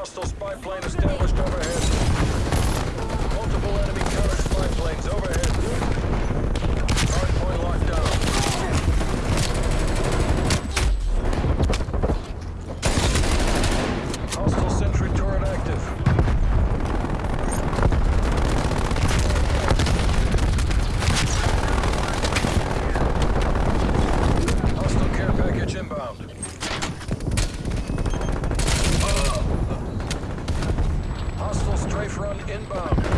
Hostile spy plane established overhead. Multiple enemy counter spy planes overhead. Hardpoint locked down. Front inbound.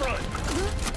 front.